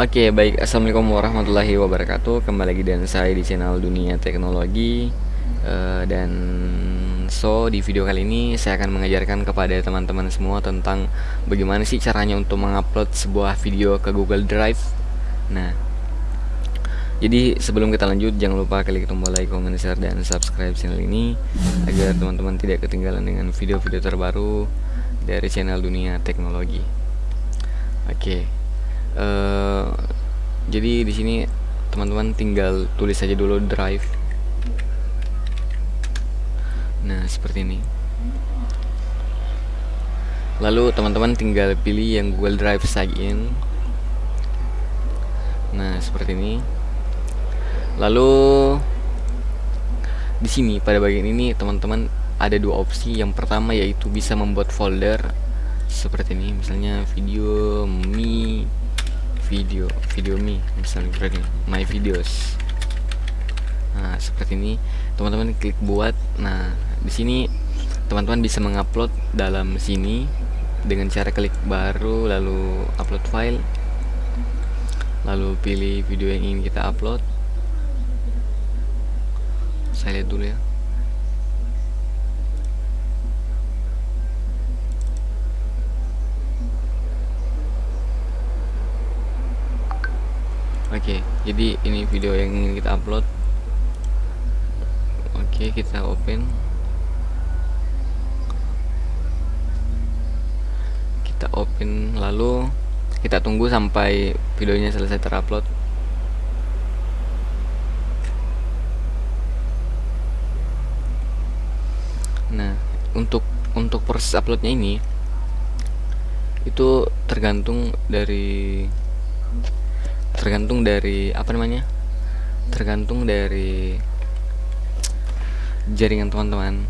Oke, baik. Assalamualaikum warahmatullahi wabarakatuh. Kembali lagi dengan saya di channel Dunia Teknologi. Uh, dan so di video kali ini saya akan mengajarkan kepada teman-teman semua tentang bagaimana sih caranya untuk mengupload sebuah video ke Google Drive. Nah, jadi sebelum kita lanjut jangan lupa klik tombol like, comment, share dan subscribe channel ini agar teman-teman tidak ketinggalan dengan video-video terbaru dari channel Dunia Teknologi. Oke. Okay uh, jadi di sini teman-teman tinggal tulis saja dulu drive. Nah seperti ini. Lalu teman-teman tinggal pilih yang Google Drive sign nah seperti ini. Lalu di sini pada bagian ini teman-teman ada dua opsi. Yang pertama yaitu bisa membuat folder seperti ini. Misalnya video mi video video me misalnya berarti my videos. Nah seperti ini teman-teman klik buat. Nah di sini teman-teman bisa mengupload dalam sini dengan cara klik baru lalu upload file lalu pilih video yang ingin kita upload. Saya lihat dulu ya Oke, jadi ini video yang ingin kita upload. Oke, kita open. Kita open lalu kita tunggu sampai videonya selesai terupload. Nah, untuk untuk proses uploadnya ini itu tergantung dari tergantung dari apa namanya tergantung dari jaringan teman-teman.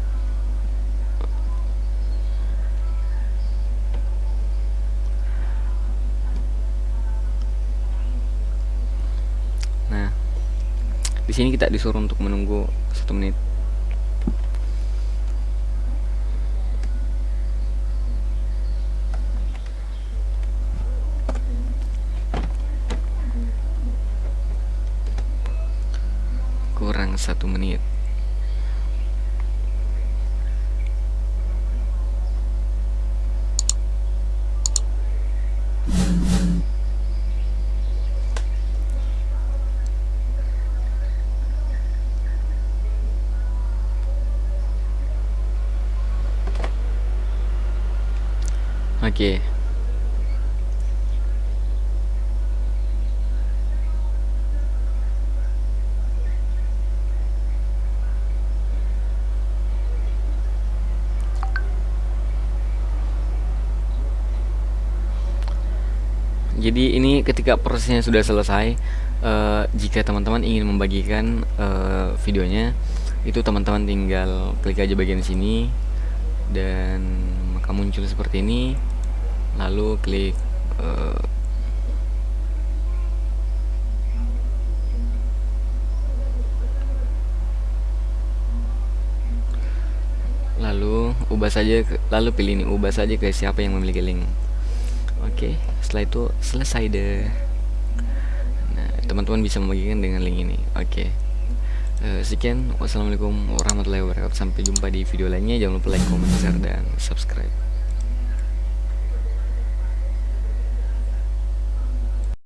Nah di sini kita disuruh untuk menunggu satu menit satu menit Oke okay. Jadi ini ketika prosesnya sudah selesai uh, jika teman-teman ingin membagikan uh, videonya itu teman-teman tinggal klik aja bagian sini dan maka muncul seperti ini. Lalu klik uh, lalu ubah saja lalu pilih ini ubah saja ke siapa yang memiliki link oke setelah itu selesai deh. Nah teman-teman bisa membagikan dengan link ini. Oke. Uh, sekian. Wassalamualaikum warahmatullahi wabarakatuh. Sampai jumpa di video lainnya. Jangan lupa like comment share dan subscribe